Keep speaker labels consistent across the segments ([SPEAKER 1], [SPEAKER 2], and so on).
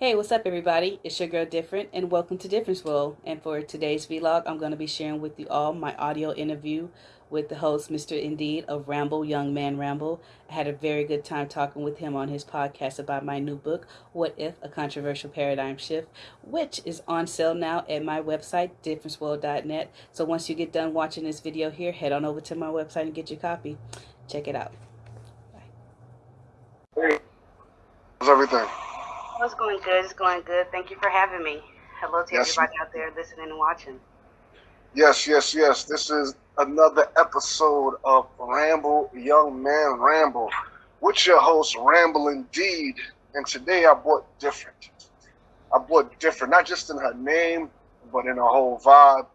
[SPEAKER 1] Hey, what's up, everybody? It's your girl Different, and welcome to Difference World. And for today's vlog, I'm going to be sharing with you all my audio interview with the host, Mr. Indeed of Ramble, Young Man Ramble. I had a very good time talking with him on his podcast about my new book, What If? A Controversial Paradigm Shift, which is on sale now at my website, differenceworld.net. So once you get done watching this video here, head on over to my website and get your copy. Check it out.
[SPEAKER 2] Bye. Hey, how's everything?
[SPEAKER 3] It's going good. It's going good. Thank you for having me. Hello to yes. everybody out there listening and watching.
[SPEAKER 2] Yes, yes, yes. This is another episode of Ramble Young Man Ramble with your host, Ramble Indeed. And today I bought different. I bought different, not just in her name, but in her whole vibe.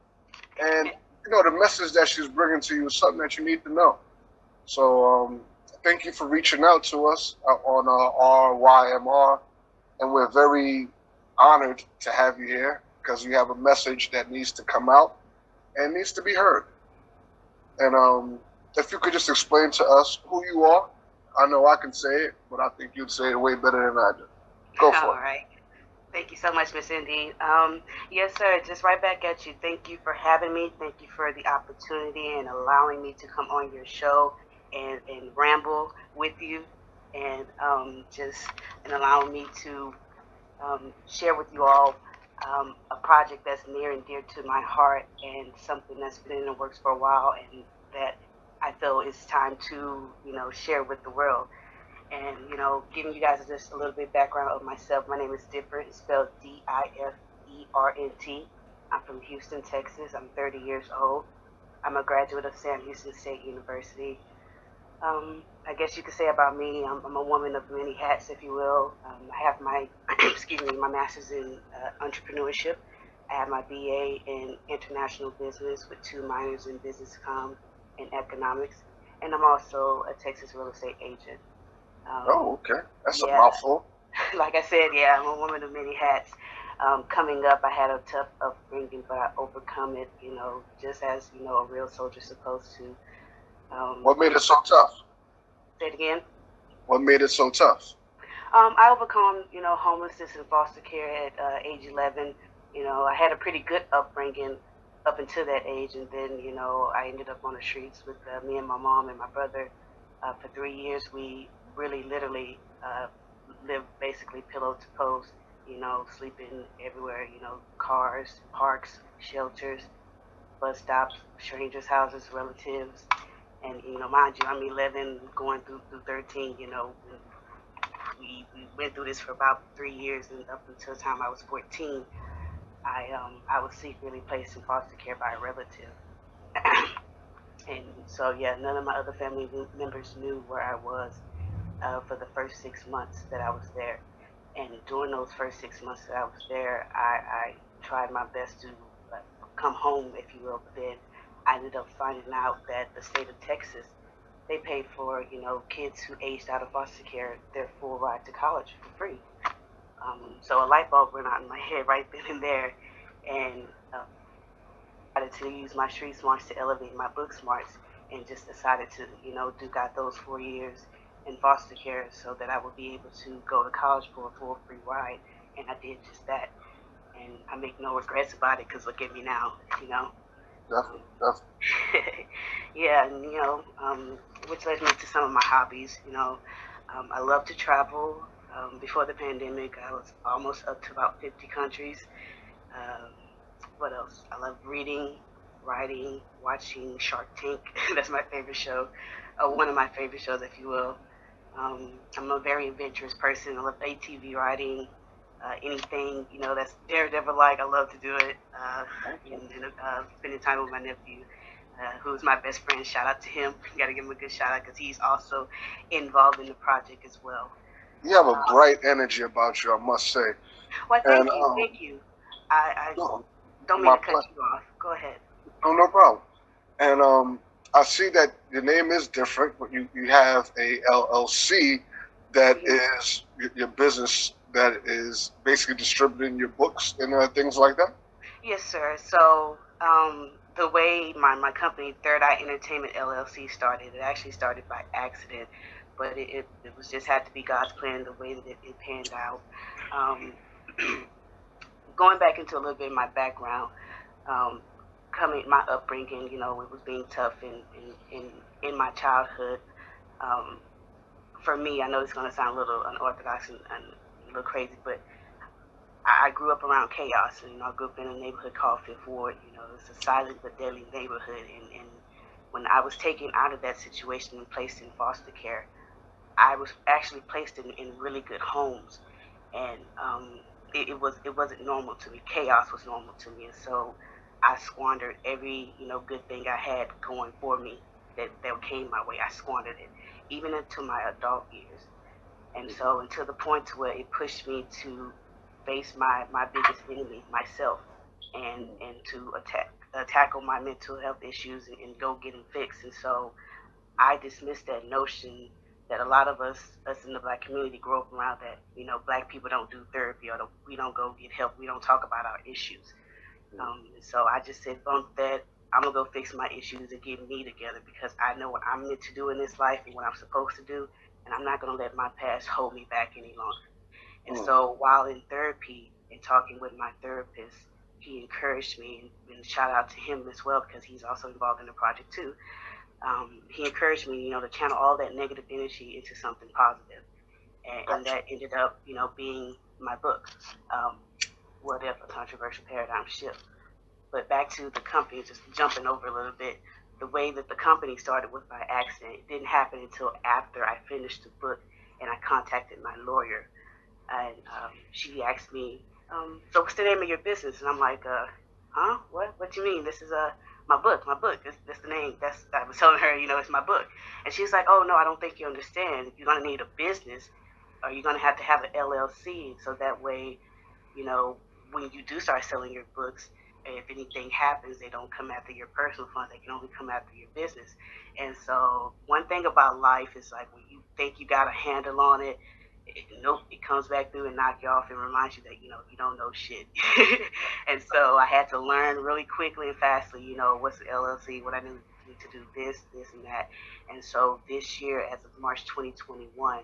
[SPEAKER 2] And, you know, the message that she's bringing to you is something that you need to know. So, um, thank you for reaching out to us on uh, RYMR and we're very honored to have you here because you have a message that needs to come out and needs to be heard. And um, if you could just explain to us who you are, I know I can say it, but I think you'd say it way better than I do. Go for
[SPEAKER 3] All
[SPEAKER 2] it.
[SPEAKER 3] All right. Thank you so much, Miss Indy. Um, yes, sir. Just right back at you. Thank you for having me. Thank you for the opportunity and allowing me to come on your show and, and ramble with you and um, just and allowing me to um, share with you all um, a project that's near and dear to my heart and something that's been in the works for a while and that I feel is time to you know share with the world. And you know, giving you guys just a little bit of background of myself. My name is Different, it's spelled D-I-F-E-R-N-T. I'm from Houston, Texas. I'm 30 years old. I'm a graduate of Sam Houston State University um, I guess you could say about me, I'm, I'm, a woman of many hats, if you will. Um, I have my, excuse me, my master's in uh, entrepreneurship. I have my BA in international business with two minors in business com and economics, and I'm also a Texas real estate agent.
[SPEAKER 2] Um, oh, okay, that's yeah, a mouthful.
[SPEAKER 3] like I said, yeah, I'm a woman of many hats. Um, coming up, I had a tough upbringing, but I overcome it, you know, just as you know a real soldier's supposed to.
[SPEAKER 2] Um, what made it so tough?
[SPEAKER 3] Say it again.
[SPEAKER 2] What made it so tough?
[SPEAKER 3] Um, I overcome, you know, homelessness and foster care at uh, age 11. You know, I had a pretty good upbringing up until that age, and then, you know, I ended up on the streets with uh, me and my mom and my brother uh, for three years. We really, literally uh, lived basically pillow to post. You know, sleeping everywhere. You know, cars, parks, shelters, bus stops, strangers' houses, relatives and you know, mind you, I'm 11, going through through 13. You know, we, we went through this for about three years, and up until the time I was 14, I um I was secretly placed in foster care by a relative. and so yeah, none of my other family members knew where I was uh, for the first six months that I was there. And during those first six months that I was there, I, I tried my best to uh, come home, if you will, but then I ended up finding out that the state of Texas, they paid for, you know, kids who aged out of foster care their full ride to college for free. Um, so a light bulb went on in my head right then and there, and uh, decided to use my street smarts to elevate my book smarts, and just decided to, you know, do got those four years in foster care so that I would be able to go to college for a full free ride, and I did just that, and I make no regrets about it because look at me now, you know.
[SPEAKER 2] Definitely, definitely.
[SPEAKER 3] yeah, and you know, um, which led me to some of my hobbies. You know, um, I love to travel. Um, before the pandemic, I was almost up to about 50 countries. Um, what else? I love reading, writing, watching Shark Tank. That's my favorite show. Uh, one of my favorite shows, if you will. Um, I'm a very adventurous person. I love ATV riding, uh, anything you know that's Daredevil like. I love to do it. Uh, and, uh, spending time with my nephew, uh, who's my best friend. Shout out to him. Got to give him a good shout out because he's also involved in the project as well.
[SPEAKER 2] You have a um, bright energy about you, I must say.
[SPEAKER 3] Well, thank and, you, um, thank you. I, I no, don't mean to cut you off. Go ahead.
[SPEAKER 2] No, no problem. And um, I see that your name is different, but you, you have a LLC that mm-hmm. is your business that is basically distributing your books and uh, things like that?
[SPEAKER 3] Yes, sir. So um, the way my, my company, Third Eye Entertainment LLC, started, it actually started by accident. but it, it, it, was just had to be God's plan the way that it, it panned out. Um, going back into a little bit of my background, um, coming my upbringing, you know, it was being tough in in, in, in my childhood. Um, for me, I know it's going to sound a little unorthodox and, and, crazy, but I, I grew up around chaos. You know, I grew up in a neighborhood called Fifth Ward. You know, it's a silent but deadly neighborhood. And, and when I was taken out of that situation and placed in foster care, I was actually placed in, in really good homes, and um, it, it was it wasn't normal to me. Chaos was normal to me, and so I squandered every you know good thing I had going for me that that came my way. I squandered it, even into my adult years, and so until the point to where it pushed me to face my my biggest enemy, myself, and and to attack uh, tackle my mental health issues and, and go get them fixed. And so I dismissed that notion that a lot of us, us in the black community, grow up around that. You know, black people don't do therapy or don't, we don't go get help. We don't talk about our issues. Um, so I just said, bump that. I'm gonna go fix my issues and get me together because I know what I'm meant to do in this life and what I'm supposed to do, and I'm not gonna let my past hold me back any longer. And mm. so while in therapy and talking with my therapist, he encouraged me, and, and shout out to him as well because he's also involved in the project too um, he encouraged me, you know, to channel all that negative energy into something positive. And, and that ended up, you know, being my book, um, What If, A Controversial Paradigm Shift. But back to the company, just jumping over a little bit, the way that the company started was by accident. It didn't happen until after I finished the book and I contacted my lawyer. And um, she asked me, um, so what's the name of your business? And I'm like, uh, huh? What? What do you mean? This is a my book, my book. That's, that's the name. That's I was telling her, you know, it's my book. And she's like, oh no, I don't think you understand. You're gonna need a business, or you're gonna have to have an LLC, so that way, you know, when you do start selling your books, if anything happens, they don't come after your personal funds. They can only come after your business. And so, one thing about life is like when you think you got a handle on it, it, nope, it comes back through and knock you off and reminds you that you know you don't know shit. and so I had to learn really quickly and fastly, you know, what's the LLC, what I need, to do, this, this, and that. And so this year, as of March 2021, I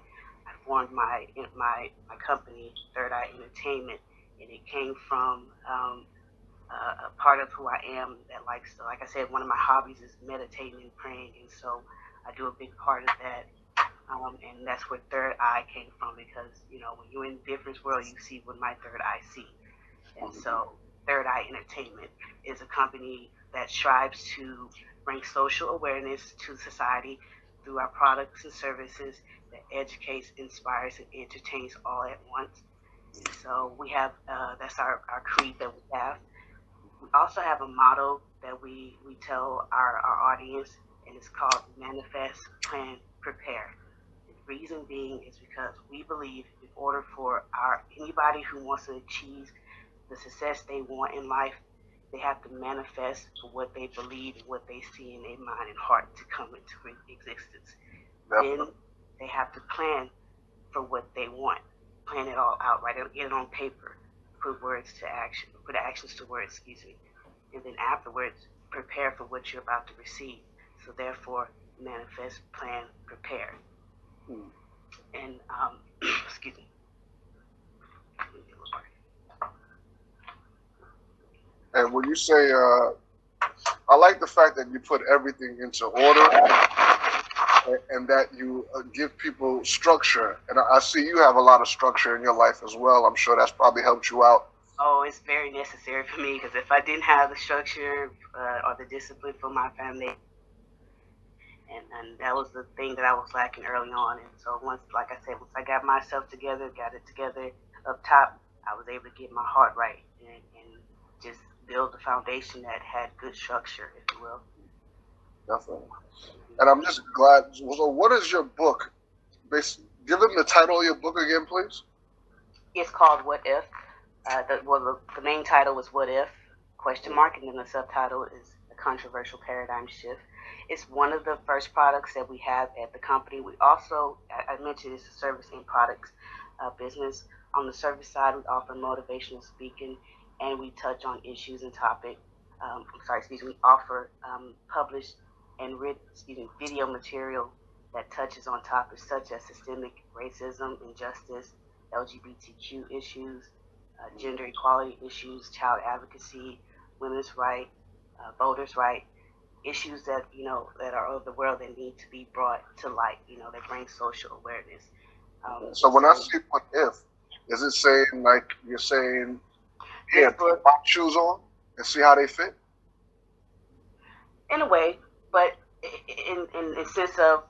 [SPEAKER 3] formed my my my company, Third Eye Entertainment, and it came from um, a part of who I am that likes, to, like I said, one of my hobbies is meditating and praying, and so I do a big part of that um, and that's where Third Eye came from because, you know, when you're in difference world, you see what my third eye see. And so Third Eye Entertainment is a company that strives to bring social awareness to society through our products and services that educates, inspires, and entertains all at once. So we have, uh, that's our, our creed that we have. We also have a model that we, we tell our, our audience, and it's called Manifest, Plan, Prepare. The reason being is because we believe in order for our anybody who wants to achieve the success they want in life, they have to manifest what they believe and what they see in their mind and heart to come into existence. Definitely. Then they have to plan for what they want, plan it all out, write it, get it on paper, put words to action, put actions to words, excuse me, and then afterwards prepare for what you're about to receive. So therefore, manifest, plan, prepare. Hmm. And um, excuse me.
[SPEAKER 2] And when you say, uh, I like the fact that you put everything into order and, that you uh, give people structure. And I, I see you have a lot of structure in your life as well. I'm sure that's probably helped you out.
[SPEAKER 3] Oh, it's very necessary for me because if I didn't have the structure uh, or the discipline for my family, and, and that was the thing that I was lacking early on. And so once, like I said, once I got myself together, got it together up top, I was able to get my heart right and, and just build a foundation that had good structure, if you will.
[SPEAKER 2] Definitely. And I'm just glad. So, what is your book? Based, give them the title of your book again, please.
[SPEAKER 3] It's called What If. Uh, the, well, the, the main title was What If? Question mark, and then the subtitle is A Controversial Paradigm Shift. It's one of the first products that we have at the company. We also, I mentioned, it's a service and products uh, business. On the service side, we offer motivational speaking and we touch on issues and topic. Um, I'm sorry, excuse me. We offer um, published and written, excuse me, video material that touches on topics such as systemic racism, injustice, LGBTQ issues, uh, gender equality issues, child advocacy, women's rights, uh, voters' rights, issues that you know that are of the world that need to be brought to light. You know, that bring social awareness.
[SPEAKER 2] Um, so when I say what if, is it saying like you're saying, yeah, put my shoes on and see how they fit?
[SPEAKER 3] In a way, but in in the sense of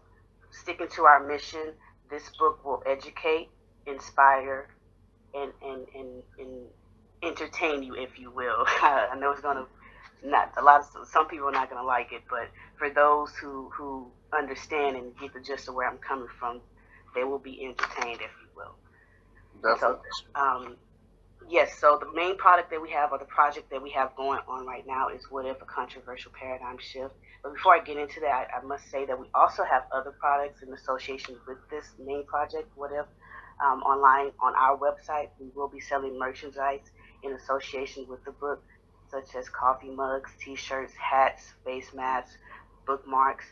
[SPEAKER 3] sticking to our mission, this book will educate, inspire, and and and, and entertain you, if you will. I know it's gonna not a lot of some people are not gonna like it, but for those who who understand and get the gist of where I'm coming from, they will be entertained, if you will.
[SPEAKER 2] Definitely.
[SPEAKER 3] So, um, yes. So the main product that we have, or the project that we have going on right now, is "What If: A Controversial Paradigm Shift." But before I get into that, I, must say that we also have other products in association with this main project, "What If." Um, online on our website, we will be selling merchandise in association with the book, such as coffee mugs, T-shirts, hats, face masks, bookmarks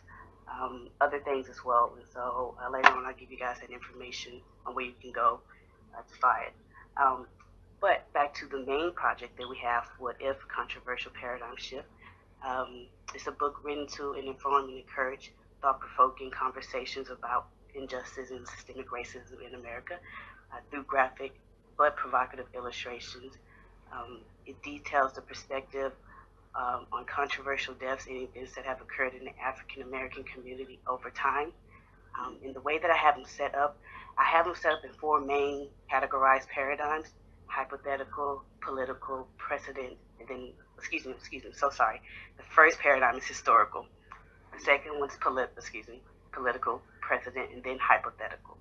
[SPEAKER 3] um, other things as well. And so uh, later on, I'll give you guys that information on where you can go uh, to buy it. Um, but back to the main project that we have, What If Controversial Paradigm Shift. Um, it's a book written to and inform and encourage thought provoking conversations about injustice and systemic racism in America uh, through graphic but provocative illustrations. Um, it details the perspective um, on controversial deaths and events that have occurred in the African American community over time. Um, in the way that I have them set up, I have them set up in four main categorized paradigms hypothetical, political, precedent, and then, excuse me, excuse me, so sorry. The first paradigm is historical. The second one's polit, excuse me, political, precedent, and then hypothetical.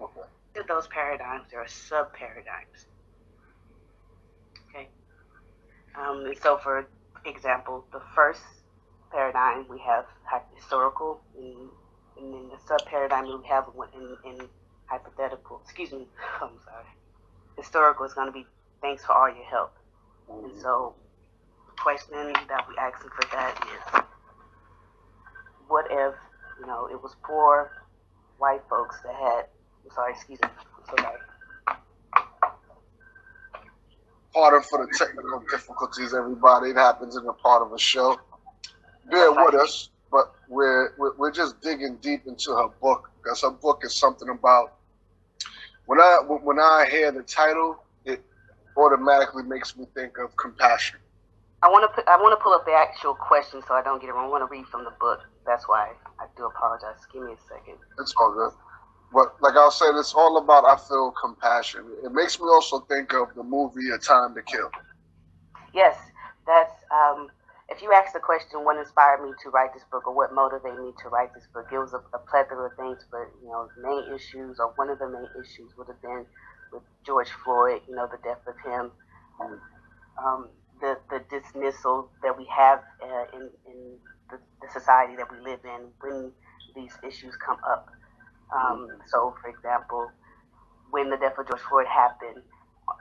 [SPEAKER 3] Okay. In those paradigms, there are sub paradigms. Okay. Um, and so for example, the first paradigm we have historical, and, and then the sub paradigm we have in, in hypothetical. Excuse me, I'm sorry. Historical is going to be thanks for all your help. Mm-hmm. And so, the question that we asking for that is, what if you know it was poor white folks that had? I'm sorry, excuse me. I'm so sorry.
[SPEAKER 2] pardon for the technical difficulties, everybody. It happens in a part of a show. Bear with us, but we're, we're just digging deep into her book because her book is something about. When I when I hear the title, it automatically makes me think of compassion.
[SPEAKER 3] I want to put, I want to pull up the actual question so I don't get it wrong. I want to read from the book. That's why I do apologize. Give me a second.
[SPEAKER 2] It's all good. But like I was saying, it's all about I feel compassion. It makes me also think of the movie A Time to Kill.
[SPEAKER 3] Yes, that's um, if you ask the question, what inspired me to write this book or what motivated me to write this book, it was a, a plethora of things. But you know, the main issues or one of the main issues would have been with George Floyd. You know, the death of him. Um, the, the dismissal that we have uh, in, in the, the society that we live in when these issues come up. Um, so, for example, when the death of George Floyd happened,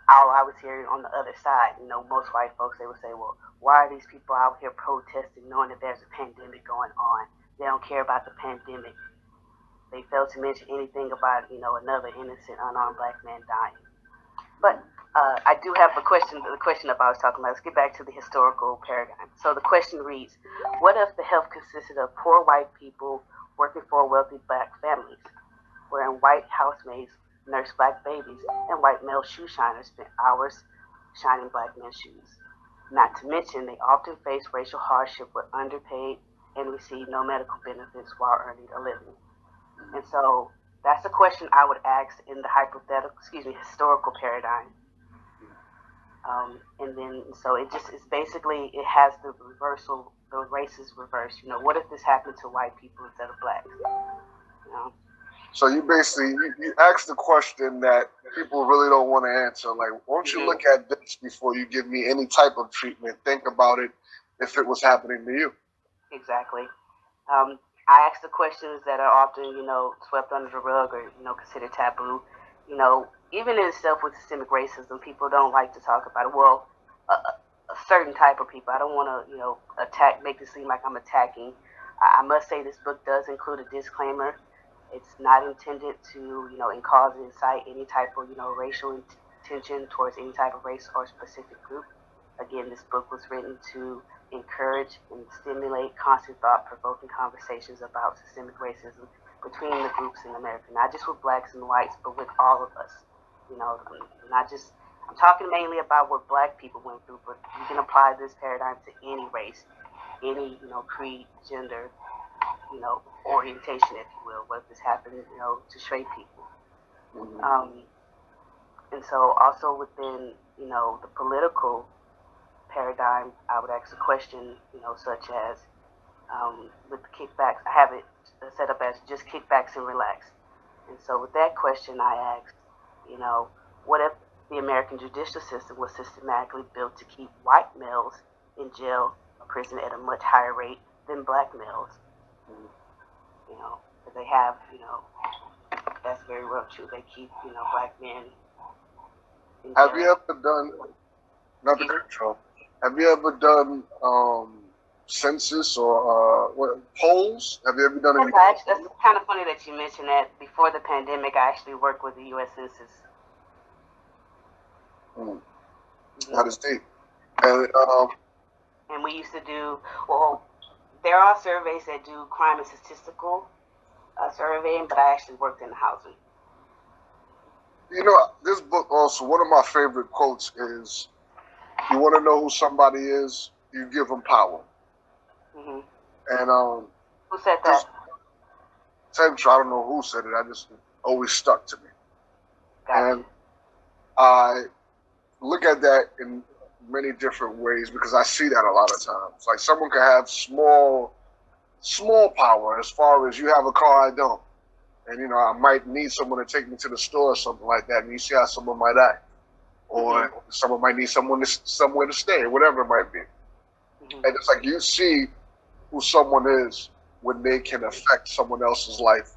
[SPEAKER 3] all I was hearing on the other side, you know, most white folks, they would say, well, why are these people out here protesting knowing that there's a pandemic going on? They don't care about the pandemic. They fail to mention anything about, you know, another innocent, unarmed black man dying. But uh, I do have a question, the question that I was talking about. Let's get back to the historical paradigm. So the question reads, what if the health consisted of poor white people working for wealthy black families? wherein white housemaids nursed black babies and white male shoe shiners spent hours shining black men's shoes. Not to mention, they often face racial hardship, were underpaid, and received no medical benefits while earning a living. And so that's a question I would ask in the hypothetical, excuse me, historical paradigm. Um, and then, so it just is basically, it has the reversal, the races reversed. You know, what if this happened to white people instead of blacks? You know?
[SPEAKER 2] So you basically you, you ask the question that people really don't want to answer. Like, won't you mm-hmm. look at this before you give me any type of treatment? Think about it if it was happening to you.
[SPEAKER 3] Exactly. Um, I ask the questions that are often, you know, swept under the rug or you know considered taboo. You know, even in itself with systemic racism, people don't like to talk about it. Well, a, a certain type of people. I don't want to, you know, attack, make it seem like I'm attacking. I, I must say this book does include a disclaimer It's not intended to, you know, in cause incite any type of, you know, racial tension towards any type of race or specific group. Again, this book was written to encourage and stimulate constant thought-provoking conversations about systemic racism between the groups in America, not just with blacks and whites, but with all of us. You know, not just I'm talking mainly about what black people went through, but you can apply this paradigm to any race, any, you know, creed, gender, you know, orientation, if you will, what this happened, you know, to straight people. Mm-hmm. Um, and so also within, you know, the political paradigm, I would ask a question, you know, such as um, with the kickbacks, I have it set up as just kickbacks and relax. And so with that question, I asked, you know, what if the American judicial system was systematically built to keep white males in jail or prison at a much higher rate than black males? You know, they have, you know, that's very well true. They keep, you know, black men.
[SPEAKER 2] Have you ever done? Not the control. Have you ever done um, census or uh, what polls? Have you ever done
[SPEAKER 3] any? That's, that's kind of funny that you mentioned that. Before the pandemic, I actually worked with the U.S. Census.
[SPEAKER 2] Mm. Mm-hmm. That is deep. And um,
[SPEAKER 3] and we used to do well. There are surveys that do crime and statistical uh, surveying, but I actually worked in the housing.
[SPEAKER 2] You know, this book also one of my favorite quotes is, "You want to know who somebody is, you give them power." Mm-hmm. And um,
[SPEAKER 3] who said that?
[SPEAKER 2] Same. I don't know who said it. I just always stuck to me. Got and I look at that in many different ways because I see that a lot of times. Like someone can have small, small power as far as you have a car, I don't. And you know, I might need someone to take me to the store or something like that. And you see how someone might act, or mm-hmm. someone might need someone to, somewhere to stay, or whatever it might be. Mm-hmm. And it's like you see who someone is when they can affect someone else's life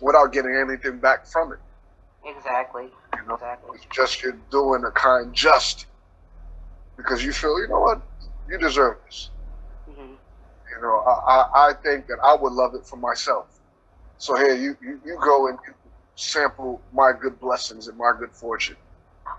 [SPEAKER 2] without getting anything back from it.
[SPEAKER 3] Exactly. You know, exactly.
[SPEAKER 2] It's just you're doing a kind just because you feel, you know what, you deserve this. Mm-hmm. You know, I, I, I think that I would love it for myself. So here, you, you, you go and sample my good blessings and my good fortune.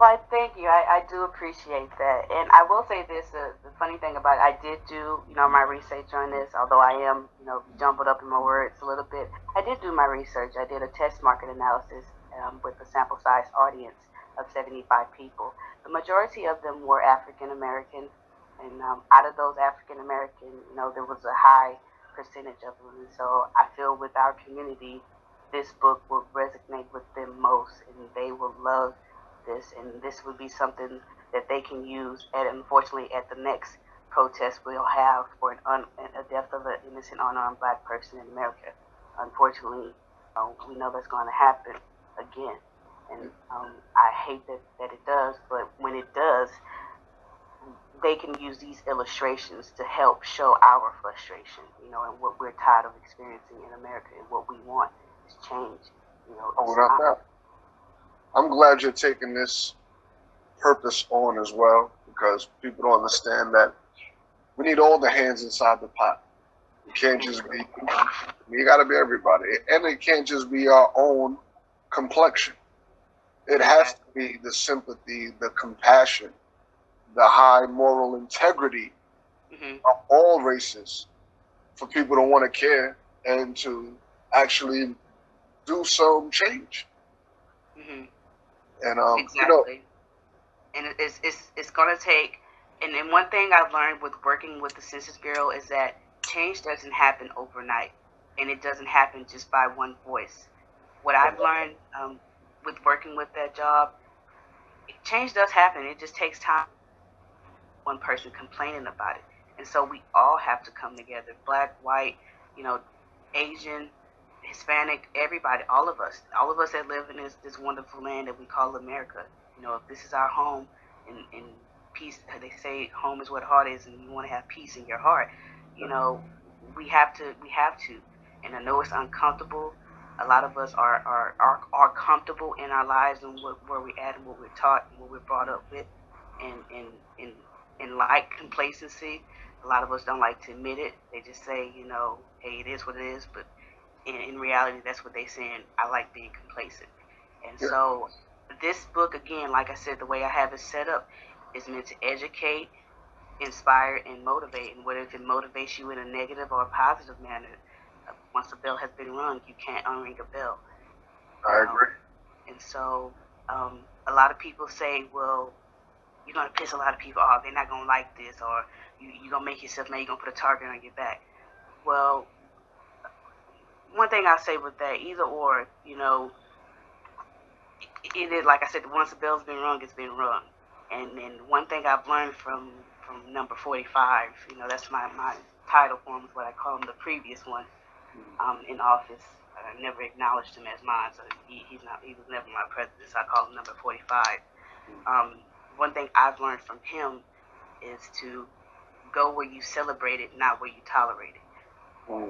[SPEAKER 3] Well, thank you. I, I do appreciate that. And I will say this, uh, the funny thing about it, I did do, you know, my research on this, although I am, you know, jumbled up in my words a little bit. I did do my research. I did a test market analysis um, with a sample size audience of 75 people. The majority of them were African American, and um, out of those African American, you know, there was a high percentage of them. And so I feel with our community, this book will resonate with them most, and they will love this, and this would be something that they can use. And unfortunately, at the next protest we'll have for an un, a death of an innocent unarmed black person in America. Unfortunately, uh, we know that's going to happen again. And um, I hate that, that it does, but when it does, they can use these illustrations to help show our frustration, you know, and what we're tired of experiencing in America and what we want is change. You know,
[SPEAKER 2] oh, without that. I'm glad you're taking this purpose on as well because people don't understand that we need all the hands inside the pot. It can't just be, you got to be everybody. And it can't just be our own complexion. It has to be the sympathy, the compassion, the high moral integrity mm-hmm. of all races for people to want to care and to actually do some change. Mm-hmm. And um, exactly. You know,
[SPEAKER 3] and it's it's it's gonna take. And then one thing I've learned with working with the Census Bureau is that change doesn't happen overnight, and it doesn't happen just by one voice what I've learned um, with working with that job, change does happen. It just takes time. One person complaining about it, and so we all have to come together. Black, white, you know, Asian, Hispanic, everybody, all of us, all of us that live in this this wonderful land that we call America. You know, if this is our home, and, and peace, they say home is what heart is, and you want to have peace in your heart. You know, we have to, we have to, and I know it's uncomfortable a lot of us are, are, are, are comfortable in our lives and what, where we're at and what we're taught and what we're brought up with and, and, and, and like complacency. A lot of us don't like to admit it. They just say, you know, hey, it is what it is. But in, in reality, that's what they saying. I like being complacent. And yeah. so this book, again, like I said, the way I have it set up is meant to educate, inspire, and motivate. And whether it motivates you in a negative or a positive manner, uh, once a bell has been rung, you can't unring a bell.
[SPEAKER 2] I agree. Um,
[SPEAKER 3] and so um, a lot of people say, well, you're going to piss a lot of people off. They're not going to like this. Or you, you're going to make yourself mad. You're going to put a target on your back. Well, one thing I say with that, either or, you know, it is like I said, once the bell's been rung, it's been rung. And then one thing I've learned from from number 45, you know, that's my my title form is what I call him, the previous one um, in office. I never acknowledged him as mine, so he, he's not he was never my president. So I call him number 45. Um, one thing I've learned from him is to go where you celebrate it, not where you tolerate it.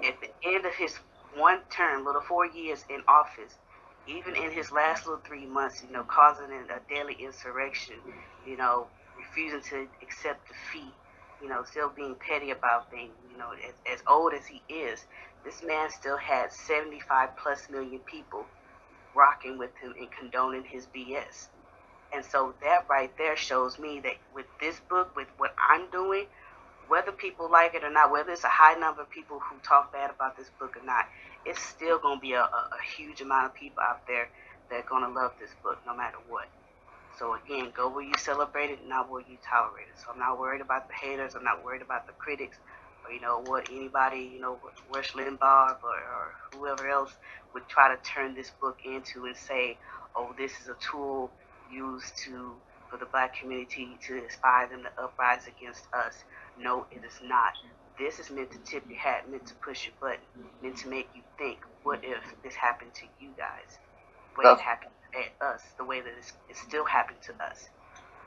[SPEAKER 3] At the end of his one term, little four years in office, even in his last little three months, you know, causing a daily insurrection, you know, refusing to accept defeat, you know, still being petty about things, you know, as, as old as he is, this man still had 75 plus million people rocking with him and condoning his BS. And so that right there shows me that with this book, with what I'm doing, whether people like it or not, whether it's a high number of people who talk bad about this book or not, it's still going to be a, a, a huge amount of people out there that are going to love this book no matter what. So again, go where you celebrate it, not where you tolerate it. So I'm not worried about the haters. I'm not worried about the critics, or you know what anybody, you know, Rush Limbaugh or, or whoever else would try to turn this book into and say, oh, this is a tool used to for the black community to inspire them to uprise against us. No, it is not. This is meant to tip your hat, meant to push your button, meant to make you think, what if this happened to you guys? What if it happened at us the way that it's, it still happened to us?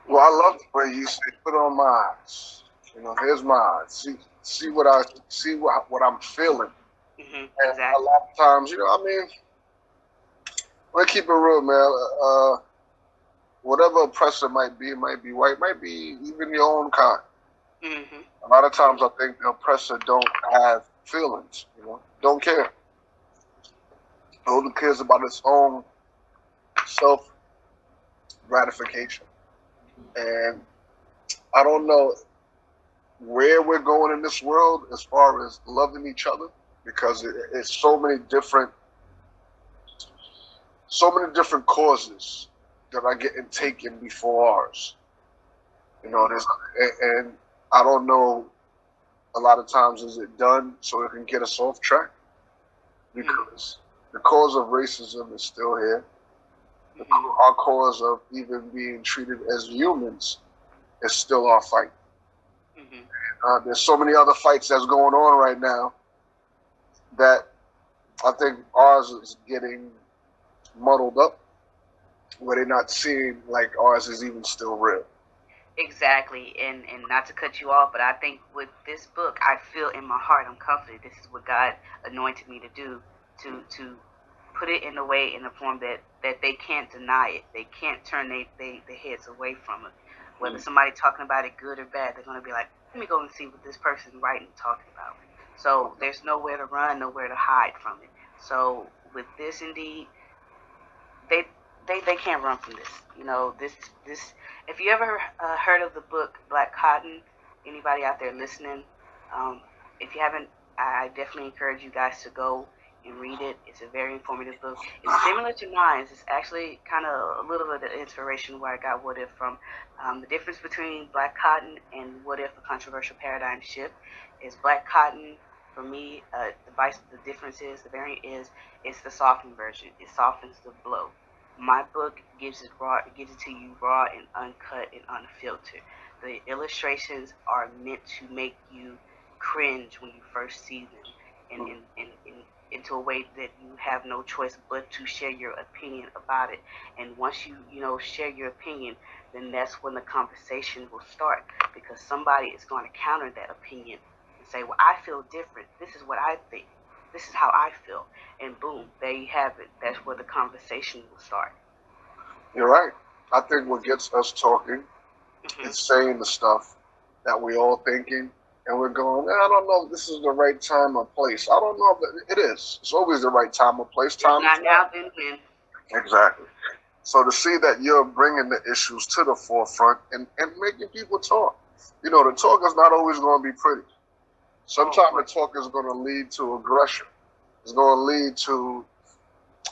[SPEAKER 2] Well, I love the way you say, put on my eyes. You know, here's my eyes. See, see what I see what, what I'm feeling.
[SPEAKER 3] Mm-hmm, exactly.
[SPEAKER 2] a lot of times, you know, I mean, let's keep it real, man. Uh, whatever oppressor might be, it might be white, might be even your own kind.
[SPEAKER 3] Mm-hmm.
[SPEAKER 2] A lot of times, I think the oppressor don't have feelings. You know, don't care. Only cares about its own self gratification. And I don't know where we're going in this world as far as loving each other because it, it's so many different so many different causes that are getting taken before ours. You know, there's and, I don't know. A lot of times, is it done so it can get us off track? Because the cause of racism is still here. The, mm-hmm. our cause of even being treated as humans is still our fight. Mm-hmm. Uh, there's so many other fights that's going on right now that I think ours is getting muddled up where they're not seeing like ours is even still real.
[SPEAKER 3] Exactly, and and not to cut you off, but I think with this book, I feel in my heart, I'm confident this is what God anointed me to do, to to put it in a way, in a form that that they can't deny it, they can't turn they, they their heads away from it. Whether mm. somebody talking about it good or bad, they're gonna be like, let me go and see what this person writing talking about. So there's nowhere to run, nowhere to hide from it. So with this, indeed, they they, they can't run from this. You know, this this. If you ever uh, heard of the book Black Cotton, anybody out there listening, um, if you haven't, I definitely encourage you guys to go and read it. It's a very informative book. It's similar to mine. It's actually kind of a little bit of inspiration where I got What If from. Um, the difference between Black Cotton and What If, a controversial paradigm shift, is Black Cotton. For me, uh, the, vice, the difference is, the variant is, it's the softened version. It softens the blow my book gives it raw gives it to you raw and uncut and unfiltered. The illustrations are meant to make you cringe when you first see them and in, in, in, into a way that you have no choice but to share your opinion about it. And once you you know share your opinion then that's when the conversation will start because somebody is going to counter that opinion and say well i feel different. This is what i think this is how I feel. And boom, there you have it. That's where the conversation will start.
[SPEAKER 2] You're right. I think what gets us talking mm-hmm. is saying the stuff that we all thinking and we're going, I don't know if this is the right time or place. I don't know if it is. It's always the right time or place. Time
[SPEAKER 3] not now, then when.
[SPEAKER 2] Exactly. So to see that you're bringing the issues to the forefront and, and making people talk. You know, the talk is not always going to be pretty. Sometimes the talk is going to lead to aggression. It's going to lead to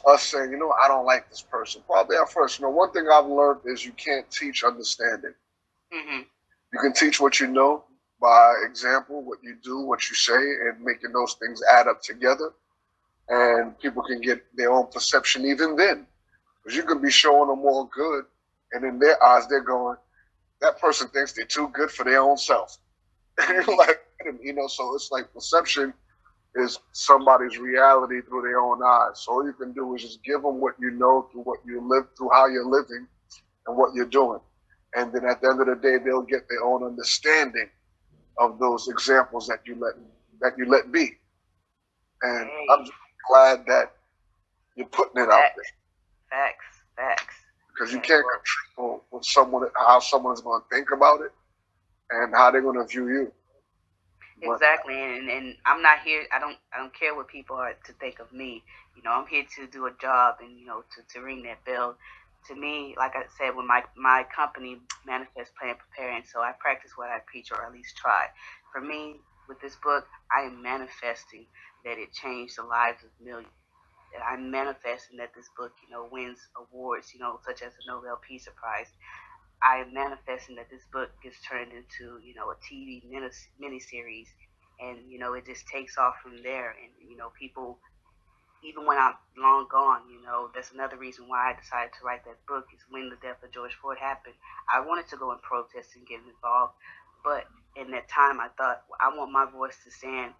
[SPEAKER 2] us saying, you know, I don't like this person. Probably at first. You know, one thing I've learned is you can't teach understanding. Mm-hmm. You can teach what you know by example, what you do, what you say, and making those things add up together. And people can get their own perception even then. Because you can be showing them all good, and in their eyes, they're going, that person thinks they're too good for their own self. And you're like, you know, so it's like perception is somebody's reality through their own eyes. So all you can do is just give them what you know through what you live, through how you're living and what you're doing. And then at the end of the day, they'll get their own understanding of those examples that you let that you let be. And I'm glad that you're putting it out there.
[SPEAKER 3] Facts, facts.
[SPEAKER 2] Because you can't control what someone how someone's going to think about it and how they're going to view you.
[SPEAKER 3] Exactly, and, and I'm not here. I don't I don't care what people are to think of me. You know, I'm here to do a job and you know to, to ring that bell. To me, like I said, when my my company manifest, plan, preparing, so I practice what I preach, or at least try. For me, with this book, I am manifesting that it changed the lives of millions. That I'm manifesting that this book, you know, wins awards, you know, such as the Nobel Peace Prize. I am manifesting that this book gets turned into, you know, a TV mini series, and you know, it just takes off from there. And you know, people, even when I'm long gone, you know, that's another reason why I decided to write that book. Is when the death of George Floyd happened, I wanted to go and protest and get involved, but in that time, I thought well, I want my voice to stand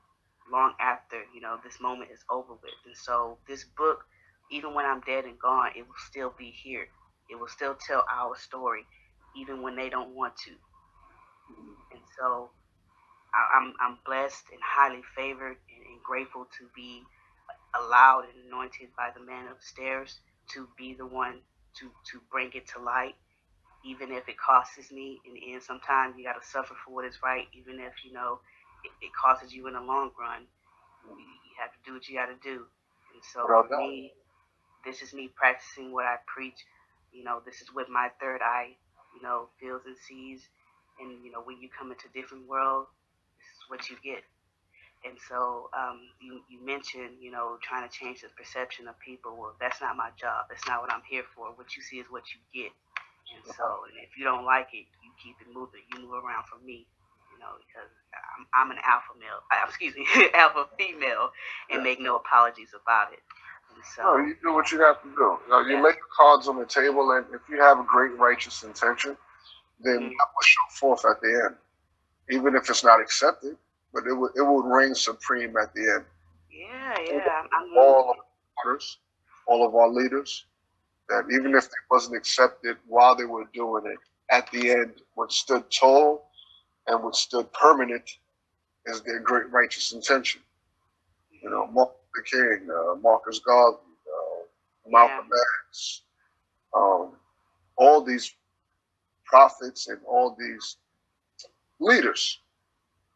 [SPEAKER 3] long after you know this moment is over with. And so this book, even when I'm dead and gone, it will still be here. It will still tell our story, even when they don't want to. And so I, am I'm, I'm blessed and highly favored and, and grateful to be allowed and anointed by the man upstairs to be the one to to bring it to light even if it costs me in the end sometimes you got to suffer for what is right even if you know it, it costs you in the long run. You, have to do what you got to do. And so for me, this is me practicing what I preach. You know, this is with my third eye, you know, feels and sees. And you know, when you come into a different world, this is what you get. And so um, you, you mentioned, you know, trying to change the perception of people. Well, that's not my job. That's not what I'm here for. What you see is what you get. And so, and if you don't like it, you keep it moving. You move around from me you know, because I'm, I'm an alpha male, excuse me, alpha female, and make no apologies about it. So,
[SPEAKER 2] no, you do what you have to do. You, know, you yeah. lay the cards on the table, and if you have a great righteous intention, then mm-hmm. that will show forth at the end, even if it's not accepted. But it would it would reign supreme at the end.
[SPEAKER 3] Yeah, yeah. I'm,
[SPEAKER 2] all of our leaders, all of our leaders, that even if it wasn't accepted while they were doing it, at the end, what stood tall and what stood permanent is their great righteous intention. You know, Martin Luther King, uh, Marcus Garvey, uh, Malcolm yeah. X, um, all these prophets and all these leaders,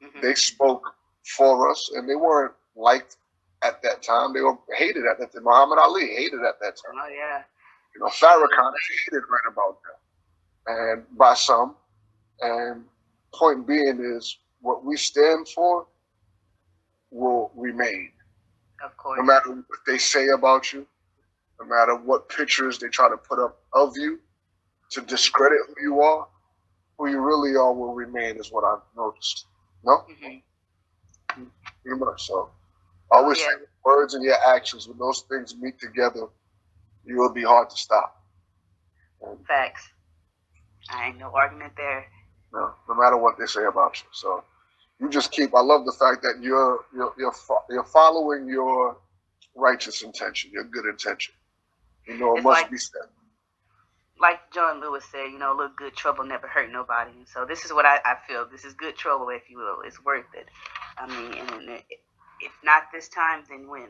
[SPEAKER 2] mm-hmm. they spoke for us and they weren't liked at that time. They were hated at that time. Muhammad Ali hated at that time.
[SPEAKER 3] Oh, yeah.
[SPEAKER 2] You know, Farrakhan hated right about that. And by some. And point being is what we stand for will remain.
[SPEAKER 3] Of course.
[SPEAKER 2] No matter what they say about you, no matter what pictures they try to put up of you to discredit who you are, who you really are will remain, is what I've noticed. No? Mm-hmm. Pretty much. So I always yeah. say words and your actions, when those things meet together, you will be hard to stop.
[SPEAKER 3] And Facts. I ain't no argument there
[SPEAKER 2] no, no matter what they say about you. So you just keep. I love the fact that you're you're you're, you're following your righteous intention, your good intention. You know, it it's must like, be said.
[SPEAKER 3] Like John Lewis said, you know, a little good trouble never hurt nobody. And so this is what I, I feel. This is good trouble, if you will. It's worth it. I mean, and it, if not this time, then when?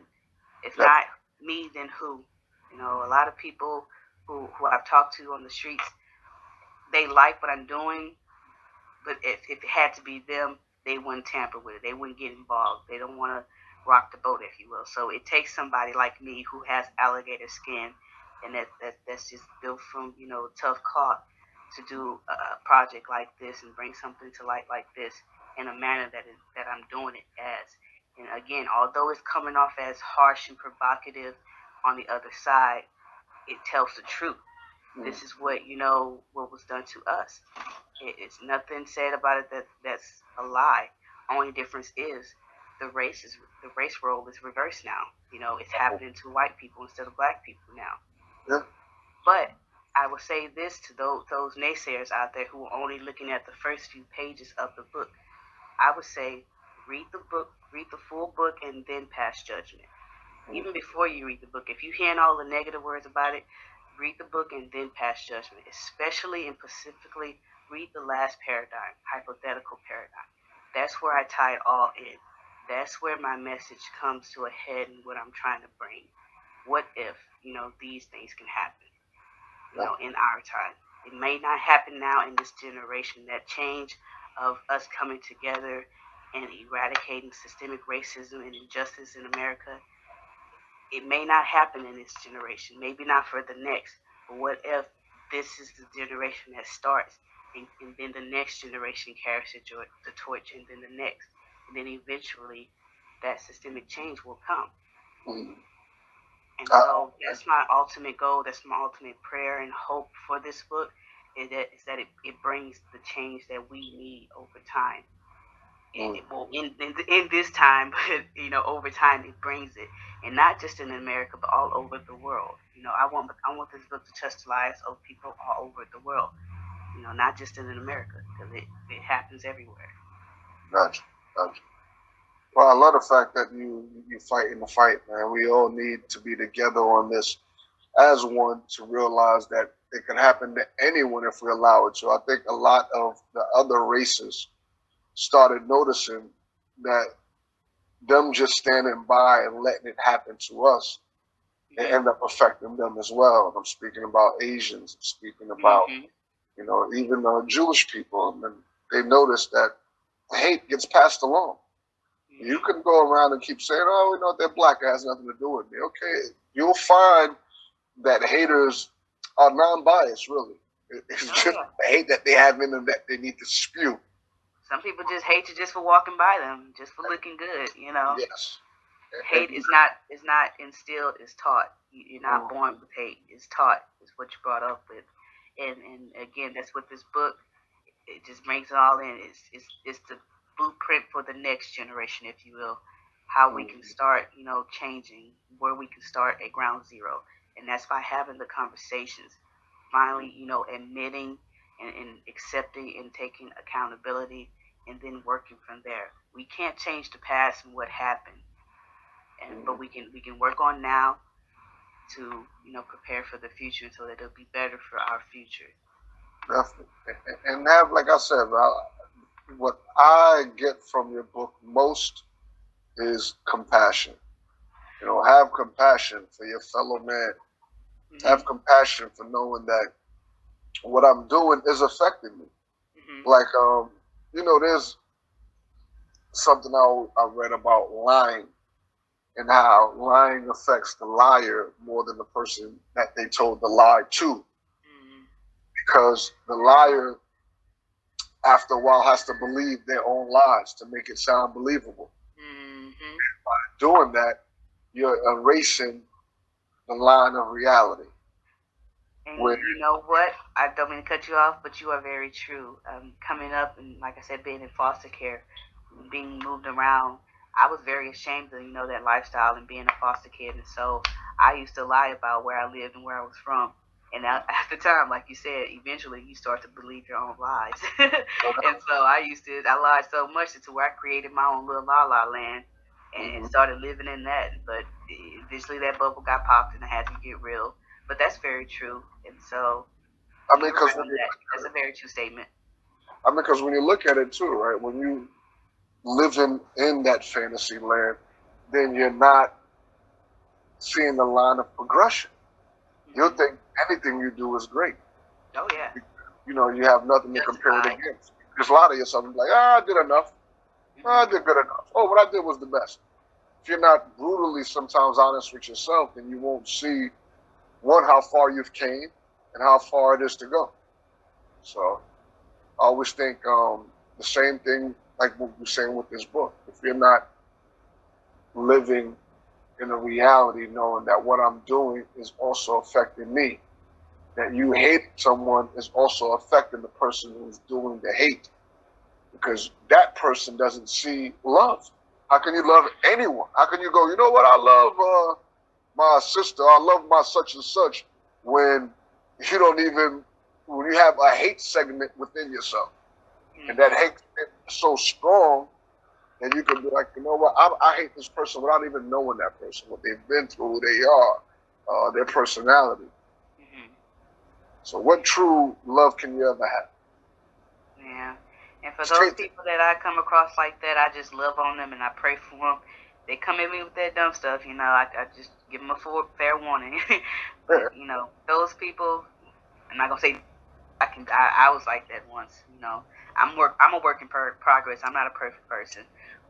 [SPEAKER 3] If not me, then who? You know, a lot of people who, who I've talked to on the streets, they like what I'm doing, but if, if it had to be them, they wouldn't tamper with it. They wouldn't get involved. They don't want to rock the boat, if you will. So it takes somebody like me who has alligator skin and that, that that's just built from you know tough cloth to do a project like this and bring something to light like this in a manner that is that I'm doing it as. And again, although it's coming off as harsh and provocative on the other side, it tells the truth. Mm. This is what you know what was done to us. It, it's nothing said about it that that's a lie. Only difference is the race is the race role is reversed now. You know, it's happening to white people instead of black people now.
[SPEAKER 2] Yeah.
[SPEAKER 3] But I will say this to those those naysayers out there who are only looking at the first few pages of the book. I would say read the book, read the full book, and then pass judgment. Even before you read the book, if you hear all the negative words about it, read the book and then pass judgment. Especially and specifically, read the last paradigm, hypothetical paradigm. That's where I tie it all in. That's where my message comes to a head and what I'm trying to bring. What if, you know, these things can happen, you know, in our time? It may not happen now in this generation. That change of us coming together and eradicating systemic racism and injustice in America, it may not happen in this generation, maybe not for the next. But what if this is the generation that starts, and, and then the next generation carries the, the torch, and then the next, and then eventually that systemic change will come. Mm-hmm. And uh, so that's my ultimate goal. That's my ultimate prayer and hope for this book is that is that it, it brings the change that we need over time. And it, well, in, in in this time, but you know, over time it brings it, and not just in America, but all over the world. You know, I want I want this book to touch the lives of people all over the world. You know, not just in America, because it, it happens everywhere.
[SPEAKER 2] Gotcha, gotcha. Well, I love the fact that you you fight in the fight, man. We all need to be together on this as one to realize that it can happen to anyone if we allow it to. I think a lot of the other races started noticing that them just standing by and letting it happen to us it end up affecting them as well. I'm speaking about Asians. I'm speaking about, mm-hmm. You know, even uh, Jewish people. And they notice that hate gets passed along. You can go around and keep saying, "Oh, you know, they're black. It has nothing to do with me." Okay, you'll find that haters are non-biased. Really, it's oh, just yeah. hate that they have in them that they need to spew.
[SPEAKER 3] Some people just hate you just for walking by them, just for looking good. You know.
[SPEAKER 2] Yes.
[SPEAKER 3] Hate is not is not instilled. It's taught. You're not mm. born with hate. It's taught. It's what you brought up with. And and again, that's what this book. It just brings it all in. It's it's it's the blueprint for the next generation, if you will, how we can mm-hmm. start, you know, changing, where we can start at ground zero. And that's by having the conversations, finally, you know, admitting and, and accepting and taking accountability and then working from there. We can't change the past and what happened. And but mm-hmm. we can we can work on now to, you know, prepare for the future so that it'll be better for our future.
[SPEAKER 2] Definitely. And have like I said, what I get from your book most is compassion. You know, have compassion for your fellow man. Mm-hmm. Have compassion for knowing that what I'm doing is affecting me. Mm-hmm. Like, um, you know, there's something I, I read about lying and how lying affects the liar more than the person that they told the lie to. Mm-hmm. Because the liar after a while has to believe their own lies to make it sound believable. Mm-hmm. By doing that, you're erasing the line of reality.
[SPEAKER 3] And you know what? I don't mean to cut you off, but you are very true. Um, coming up and, like I said, being in foster care, being moved around, I was very ashamed of you know that lifestyle and being a foster kid, and so I used to lie about where I lived and where I was from. And at the time, like you said, eventually you start to believe your own lies. and so I used to, I lied so much to where I created my own little la la land and mm-hmm. started living in that. But eventually that bubble got popped and I had to get real. But that's very true. And so,
[SPEAKER 2] I mean, because
[SPEAKER 3] that, that's a very true statement.
[SPEAKER 2] I mean, because when you look at it too, right, when you living in that fantasy land, then you're not seeing the line of progression. Mm-hmm. You'll think anything you do is great.
[SPEAKER 3] Oh yeah.
[SPEAKER 2] You know, you have nothing to compare it against. Just a lot of yourself like, ah, I did enough. Oh, I did good enough. Oh, what I did was the best. If you're not brutally sometimes honest with yourself, then you won't see one how far you've came and how far it is to go. So I always think um, the same thing like what we're saying with this book. If you're not living in a reality knowing that what I'm doing is also affecting me, that you hate someone is also affecting the person who's doing the hate because that person doesn't see love. How can you love anyone? How can you go, you know what, I love uh, my sister, I love my such and such when you don't even, when you have a hate segment within yourself. Mm-hmm. And that hate is so strong and you can be like, you know what, I, I, hate this person without even knowing that person, what they've been through, who they are, uh, their personality. Mm-hmm. So what true love can you ever have?
[SPEAKER 3] Yeah. And for those people that I come across like that, I just love on them and I pray for them. They come at me with that dumb stuff, you know. I, I just give them a full, fair warning. but, you know, those people, and I'm not gonna say I can. I, I was like that once, you know. I'm work. I'm a work in per- progress. I'm not a perfect person,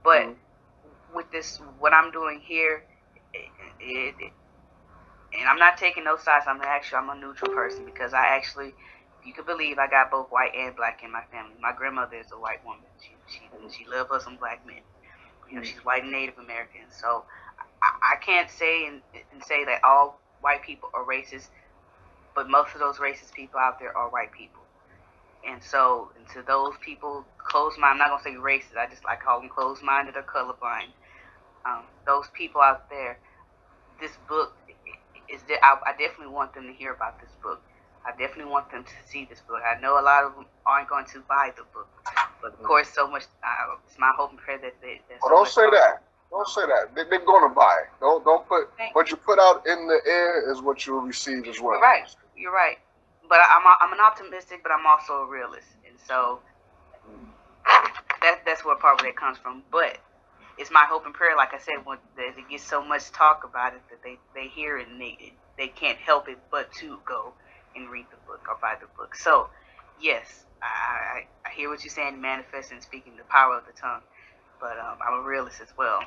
[SPEAKER 3] but mm-hmm. with this, what I'm doing here, it, it, it, and I'm not taking no sides. I'm actually I'm a neutral person because I actually you can believe I got both white and black in my family. My grandmother is a white woman. She she she loved us some black men. You know, she's white and Native American. So I, I can't say and, and say that all white people are racist, but most of those racist people out there are white people. And so, and to those people closed minded, I'm not gonna say racist. I just like call them closed minded or colorblind. Um, those people out there, this book is. I, I definitely want them to hear about this book I definitely want them to see this book. I know a lot of them aren't going to buy the book, but of course, so much. Uh, it's my hope and prayer that they.
[SPEAKER 2] So oh, don't say that. Don't say that. They, are going to buy. Don't don't put Thank what you put out in the air is what you'll receive as well.
[SPEAKER 3] You're right. You're right. But I'm a, I'm an optimistic, but I'm also a realist, and so that that's where part of that comes from. But it's my hope and prayer, like I said, when that it gets so much talk about it that they they hear it and they they can't help it but to go and read the book or buy the book. So, yes, I, I hear what you're saying, manifesting, speaking the power of the tongue. But um, I'm a realist as well.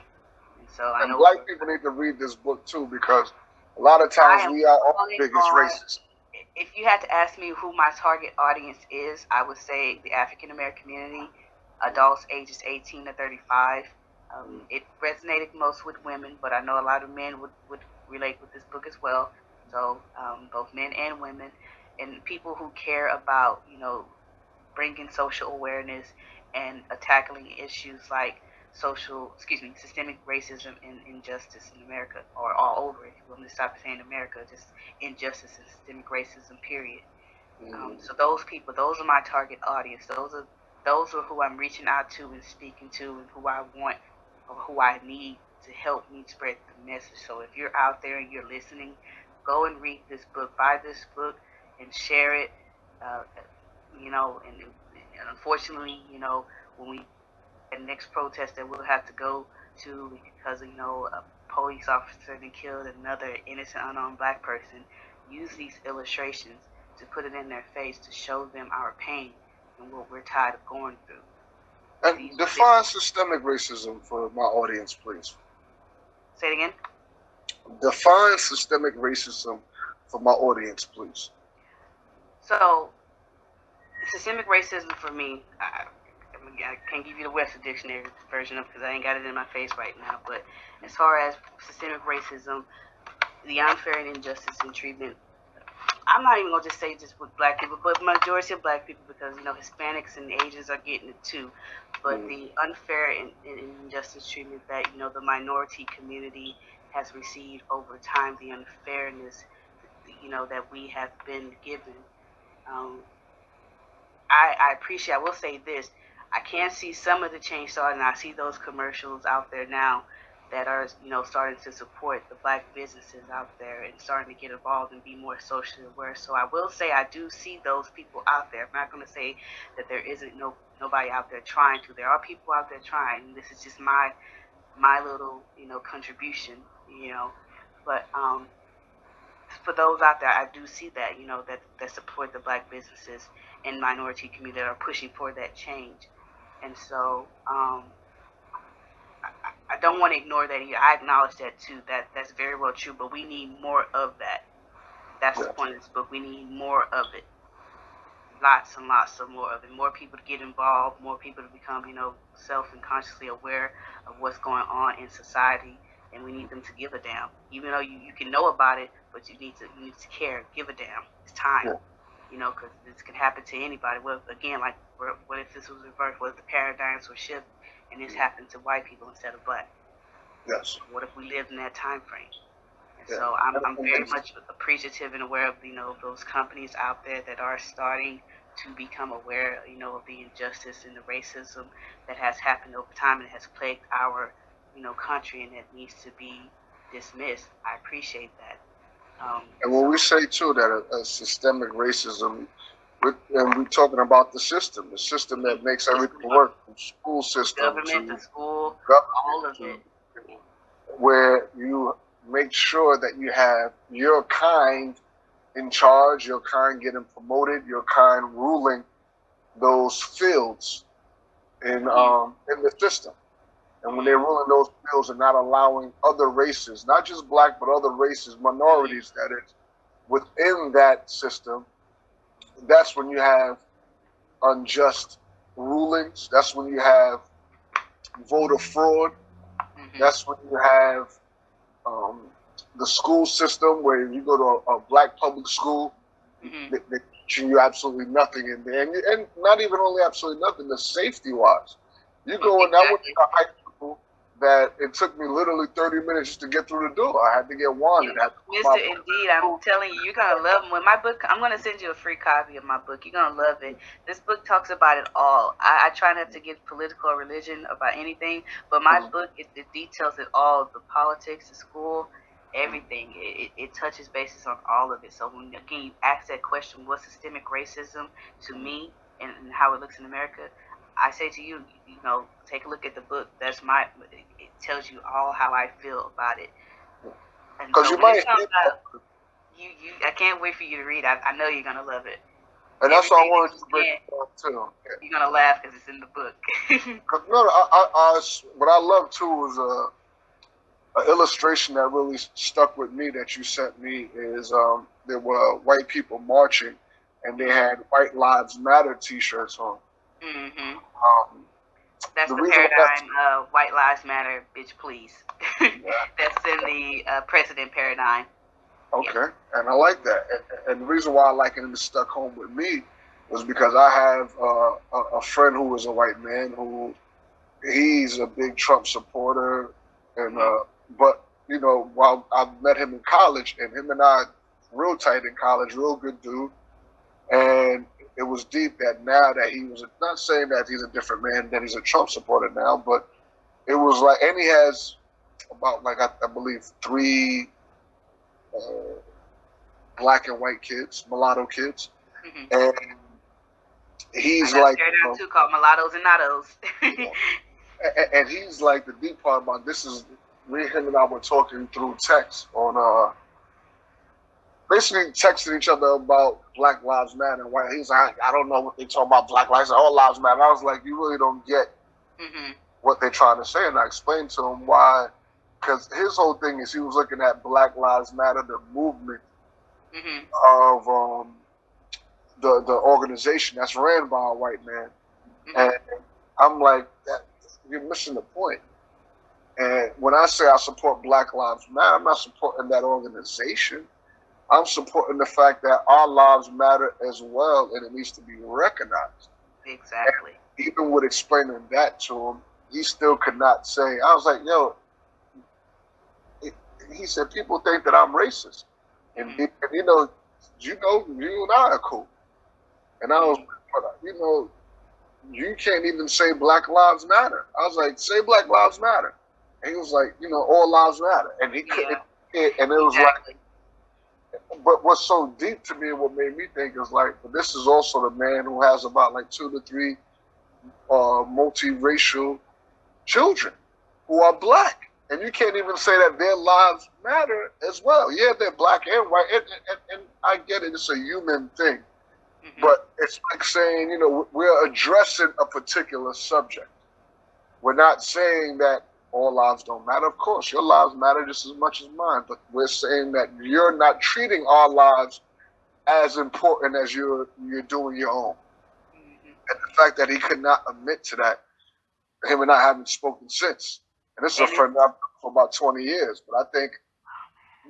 [SPEAKER 3] And so
[SPEAKER 2] and I know black people need to read this book too because a lot of times we are all the biggest racists.
[SPEAKER 3] If you had to ask me who my target audience is, I would say the African American community, adults ages 18 to 35. Um, it resonated most with women, but I know a lot of men would, would relate with this book as well so um, both men and women, and people who care about you know bringing social awareness and uh, tackling issues like social, excuse me, systemic racism and injustice in America, or all over. If you want to stop saying America, just injustice and systemic racism. Period. Mm-hmm. Um, so those people, those are my target audience. Those are those are who I'm reaching out to and speaking to, and who I want or who I need to help me spread the message. So if you're out there and you're listening go and read this book, buy this book, and share it. Uh, you know, and, and, unfortunately, you know, when we the next protest that we'll have to go to because you know a police officer then killed another innocent unarmed black person, use these illustrations to put it in their face to show them our pain and what we're tired of going through.
[SPEAKER 2] And define systemic racism for my audience, please.
[SPEAKER 3] Say it again.
[SPEAKER 2] Define systemic racism for my audience, please.
[SPEAKER 3] So, systemic racism for me, I, I can't give you the Webster Dictionary version of because I ain't got it in my face right now. But as far as systemic racism, the unfair and injustice in treatment, I'm not even gonna just say just with black people, but majority of black people because you know Hispanics and Asians are getting it too. But mm. the unfair and, and injustice treatment that you know the minority community has received over time, the unfairness, you know, that we have been given. Um, I, I appreciate. I will say this: I can see some of the change starting. I see those commercials out there now that are, you know, starting to support the black businesses out there and starting to get involved and be more socially aware. So I will say I do see those people out there. I'm not going to say that there isn't no nobody out there trying to. There are people out there trying. This is just my my little, you know, contribution you know. But um, for those out there, I do see that, you know, that, that support the black businesses and minority community that are pushing for that change. And so um, I don't want to ignore that either. I acknowledge that too. That that's very well true. But we need more of that. That's yeah. the point of this book. We need more of it. Lots and lots of more of it. More people to get involved. More people to become, you know, self and consciously aware of what's going on in society. And we need them to give a damn. Even though you, you can know about it, but you need to you need to care. Give a damn. It's time. Yeah. You know, because this can happen to anybody. Well, again, like, what if this was reversed? What if the paradigms were shifted? and this mm-hmm. happened to white people instead of black.
[SPEAKER 2] Yes.
[SPEAKER 3] What if we lived in that time frame? And yeah. So I'm, I'm very much appreciative and aware of you know those companies out there that are starting to become aware you know of the injustice and the racism that has happened over time and has plagued our you know country and that needs to be dismissed. I appreciate that.
[SPEAKER 2] Um, and when so, we say too that a, a systemic racism we're, and we're talking about the system, the system that makes everything work, from school system
[SPEAKER 3] government to, to school, all of it.
[SPEAKER 2] Where you make sure that you have your kind in charge, your kind getting promoted, your kind ruling those fields in um, in the system. And when they're ruling those bills and not allowing other races, not just black, but other races, minorities that is, within that system that's when you have unjust rulings. That's when you have voter fraud. Mm-hmm. That's when you have um, the school system where you go to a, a black public school, mm-hmm. they, they teach you absolutely nothing in there, and, and not even only absolutely nothing, the safety wise. You go in, that went to high that it took me literally 30 minutes just to get through the door. I had to get one.
[SPEAKER 3] Mr. Indeed, I'm telling you, you're gonna love them. When my book, I'm gonna send you a free copy of my book. You're gonna love it. This book talks about it all. I, I try not to get political or religion about anything, but my mm-hmm. book it, it, details it all: the politics, the school, everything. It, it, it touches bases on all of it. So when again you ask that question, what's systemic racism to me, and, and how it looks in America? I say to you, you know, take a look at the book. That's my. It tells you all how I feel about it.
[SPEAKER 2] Because so you might.
[SPEAKER 3] you, you, I can't wait for you to read. I, I know you're gonna love it.
[SPEAKER 2] And that's what I wanted to bring up too.
[SPEAKER 3] You're gonna laugh because it's in the book.
[SPEAKER 2] no, I, I, I, what I love too was a, a illustration that really stuck with me that you sent me is um, there were white people marching, and they had "White Lives Matter" T-shirts on.
[SPEAKER 3] Mm-hmm. Um, that's the, the paradigm of white lives matter, bitch, please. Yeah. that's in the uh, precedent paradigm.
[SPEAKER 2] Okay, and I like that. And, and, the reason why I like it and it stuck home with me was because I have uh, a, a friend who is a white man who he's a big Trump supporter, and uh, mm-hmm. but you know, while I met him in college, and him and I real tight in college, real good dude, and it was deep that now that he was not saying that he's a different man, that he's a Trump supporter now, but it was like, and he has about like I, I believe three uh, black and white kids, mulatto kids, mm-hmm. and he's like
[SPEAKER 3] you know, too called mulattoes and natos.
[SPEAKER 2] and, and, he's like the deep part about this is me, him, and I were talking through text on uh basically texting each other about Black Lives Matter. And why he's like, I don't know what they talk about Black Lives, all lives matter. I was like, you really don't get mm-hmm. what they're trying to say. And I explained to him why, because his whole thing is he was looking at Black Lives Matter, the movement mm-hmm. of um, the the organization that's ran by a white man, mm-hmm. and I'm like, that you're missing the point. And when I say I support Black Lives Matter, I'm not supporting that organization. I'm supporting the fact that our lives matter as well, and it needs to be recognized.
[SPEAKER 3] Exactly.
[SPEAKER 2] And even with explaining that to him, he still could not say. I was like, "Yo," he said, "People think that I'm racist," and, mm-hmm. and you know, you know, you and I are cool. And I was, you know, you can't even say Black Lives Matter. I was like, "Say Black Lives Matter," and he was like, "You know, all lives matter," and he couldn't. Yeah. And it was exactly. like but what's so deep to me and what made me think is like, this is also the man who has about like two to three uh, multiracial children who are black. And you can't even say that their lives matter as well. Yeah, they're black and white. And, and, and I get it, it's a human thing. Mm-hmm. But it's like saying, you know, we're addressing a particular subject. We're not saying that all lives don't matter. Of course, your lives matter just as much as mine, but we're saying that you're not treating our lives as important as you're you're doing your own. Mm-hmm. And the fact that he could not admit to that, him and I haven't spoken since. And this is a friend I've for about 20 years. But I think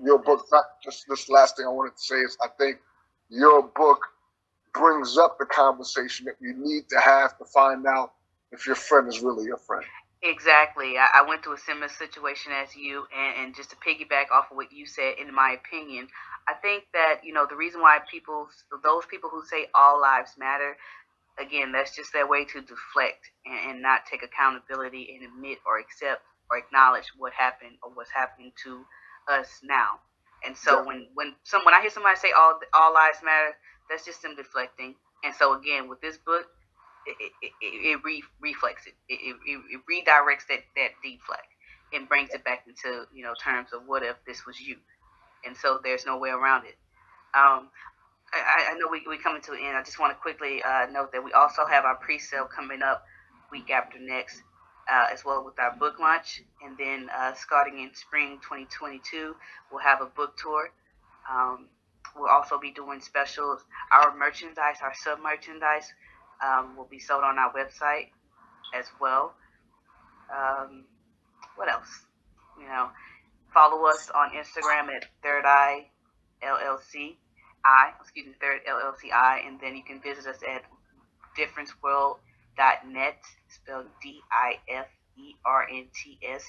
[SPEAKER 2] your book, not just this last thing I wanted to say is I think your book brings up the conversation that you need to have to find out if your friend is really your friend.
[SPEAKER 3] Exactly. I, I went through a similar situation as you, and, and just to piggyback off of what you said, in my opinion, I think that you know the reason why people, those people who say all lives matter, again, that's just their way to deflect and, and not take accountability and admit or accept or acknowledge what happened or what's happening to us now. And so yeah. when when some when I hear somebody say all all lives matter, that's just them deflecting. And so again, with this book, it, it, it, re, reflects it. It, it. it redirects that that deflect and brings it back into you know terms of what if this was you. And so there's no way around it. Um, I, I know we we're coming to an end. I just want to quickly uh, note that we also have our pre-sale coming up week after next uh, as well with our book launch. And then uh, starting in spring 2022, we'll have a book tour. Um, we'll also be doing specials. Our merchandise, our sub merchandise, um, will be sold on our website as well. Um, what else? You know, follow us on Instagram at Third Eye LLC. I, excuse me, Third LLC I, and then you can visit us at Difference World net, spelled D I F E R N T S,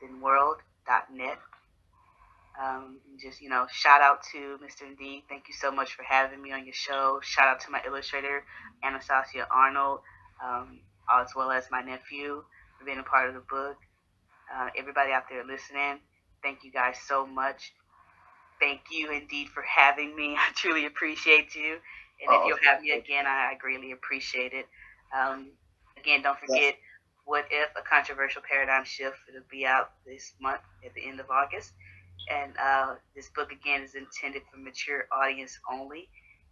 [SPEAKER 3] then world.net. Um, just, you know, shout out to Mr. Indeed. Thank you so much for having me on your show. Shout out to my illustrator, Anastasia Arnold, um, as well as my nephew for being a part of the book. Uh, everybody out there listening, thank you guys so much. Thank you indeed for having me. I truly appreciate you. And if oh, you'll have me again, I, I greatly appreciate it. Um, again, don't forget What If, a controversial paradigm shift. It'll be out this month at the end of August. And uh, this book, again, is intended for mature audience only.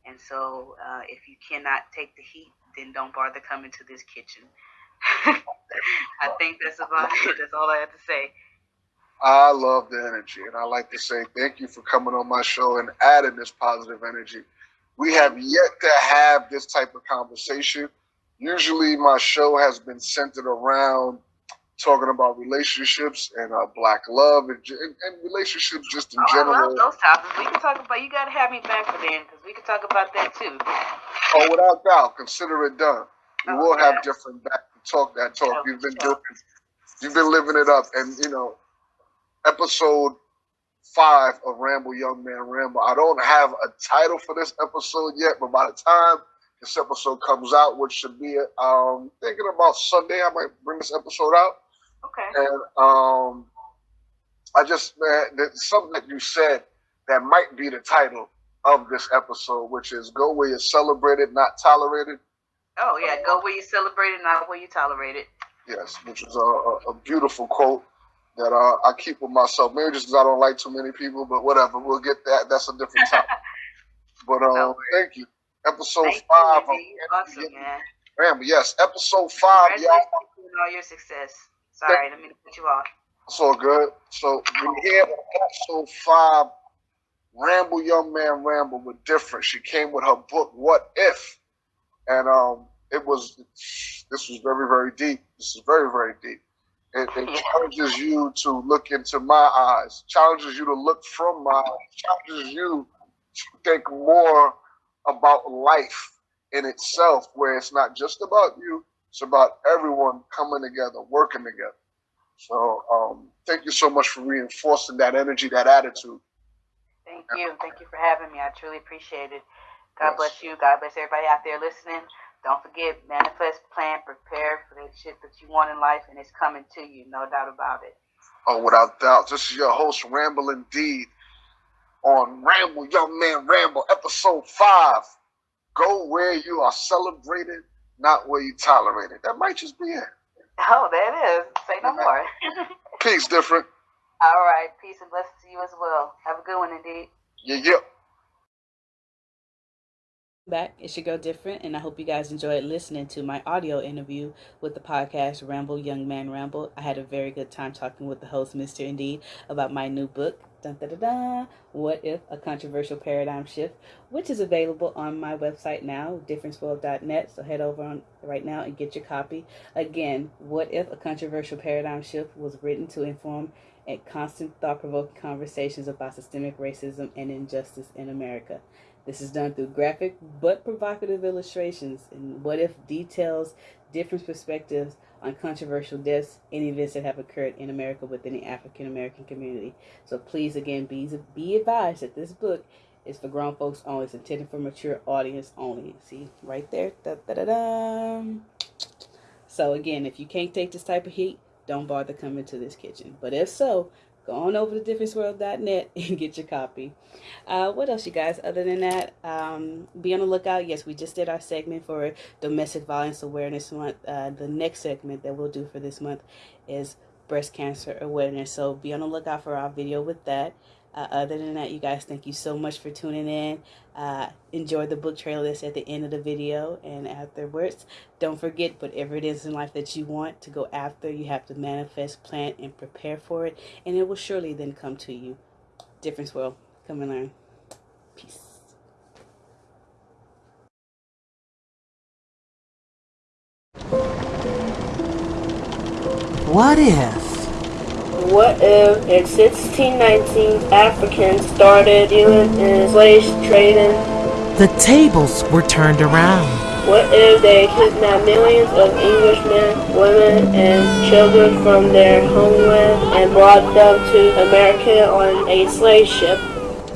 [SPEAKER 3] And so uh, if you cannot take the heat, then don't bother coming to this kitchen. I think that's about it. That's all I have to say.
[SPEAKER 2] I love the energy, and I like to say thank you for coming on my show and adding this positive energy. We have yet to have this type of conversation usually my show has been centered around talking about relationships and uh, black love and, and, and, relationships just in
[SPEAKER 3] oh,
[SPEAKER 2] general.
[SPEAKER 3] Those topics. We can talk about. You got to have me back for then because we can talk about that too.
[SPEAKER 2] Oh, without doubt, consider it done. We oh, will have different back to talk that talk. Oh, you've been doing. You've been living it up, and you know, episode five of Ramble Young Man Ramble. I don't have a title for this episode yet, but by the time this episode comes out, which should be um thinking about Sunday. I might bring this episode out.
[SPEAKER 3] Okay.
[SPEAKER 2] And um, I just man, something that you said that might be the title of this episode, which is "Go where you're celebrated, not tolerated."
[SPEAKER 3] Oh yeah, go where you celebrated, not where you tolerated.
[SPEAKER 2] Yes, which is a, a, a beautiful quote that uh, I keep with myself. Maybe just because I don't like too many people, but whatever. We'll get that. That's a different topic. but um, no thank you episode Thank five.
[SPEAKER 3] You, awesome, man.
[SPEAKER 2] Yes, episode five, y'all.
[SPEAKER 3] all your success. Sorry, let me put you off.
[SPEAKER 2] It's all good. So we here episode five. Ramble, young man, ramble with different. She came with her book, What If, and um, it was. This was very, very deep. This is very, very deep. It, it challenges you to look into my eyes. Challenges you to look from my eyes. Challenges you to think more about life in itself, where it's not just about you, it's about everyone coming together, working together. So um, thank you so much for reinforcing that energy, that attitude.
[SPEAKER 3] Thank you. Thank you for having me. I truly appreciate it. God yes. bless you. God bless everybody out there listening. Don't forget, manifest, plan, prepare for the shit that you want in life, and it's coming to you, no doubt about it.
[SPEAKER 2] Oh, without doubt. This is your host, Ramble Indeed on Ramble, Young Man Ramble, episode five. Go where you are celebrated, not where you tolerated. That might just be it.
[SPEAKER 3] Oh, that is. Say no more.
[SPEAKER 2] Peace, different.
[SPEAKER 3] All right. Peace and blessings to you as well. Have a good one, indeed.
[SPEAKER 2] Yeah, yeah.
[SPEAKER 3] back. it should go Different, and I hope you guys enjoyed listening to my audio interview with the podcast Ramble Young Man Ramble. I had a very good time talking with the host, Mr. Indeed, about my new book, Dun, da, da, da, what If? A Controversial Paradigm Shift, which is available on my website now, differenceworld.net. So head over on right now and get your copy. Again, What If? A Controversial Paradigm Shift was written to inform and constant thought provoking conversations about systemic racism and injustice in America. This is done through graphic but provocative illustrations and what if details different perspectives on controversial deaths and events that have occurred in America within the African American community. So please, again, be, be advised that this book is for grown folks only. It's intended for mature audience only. See, right there. Da, da, da, da. So again, if you can't take this type of heat, don't bother coming to this kitchen. But if so, go on over to differenceworld.net and get your copy. Uh, what else, you guys? Other than that, um, be on the lookout. Yes, we just did our segment for Domestic Violence Awareness Month. Uh, the next segment that we'll do for this month is breast cancer awareness. So be on the lookout for our video with that. Uh, other than that, you guys, thank you so much for tuning in. Uh, enjoy the book trailer that's at the end of the video. And afterwards, don't forget, whatever it is in life that you want to go after, you have to manifest, plan, and prepare for it. And it will surely then come to you. Difference will. Come and learn. Peace.
[SPEAKER 4] What if?
[SPEAKER 5] What if in 1619 Africans started dealing in slave trading?
[SPEAKER 4] The tables were turned around.
[SPEAKER 5] What if they kidnapped millions of Englishmen, women, and children from their homeland and brought them to America on a slave ship?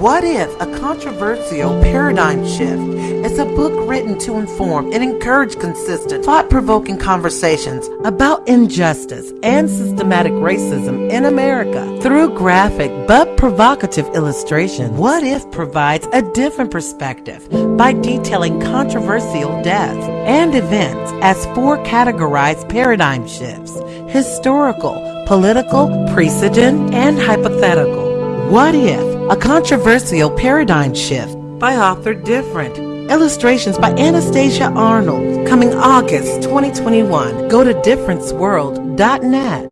[SPEAKER 4] What if a controversial paradigm shift is a book written to inform and encourage consistent, thought provoking conversations about injustice and systematic racism in America through graphic but provocative illustration? What if provides a different perspective by detailing controversial deaths and events as four categorized paradigm shifts historical, political, precedent, and hypothetical? What if? A controversial paradigm shift by author Different. Illustrations by Anastasia Arnold. Coming August 2021. Go to differenceworld.net.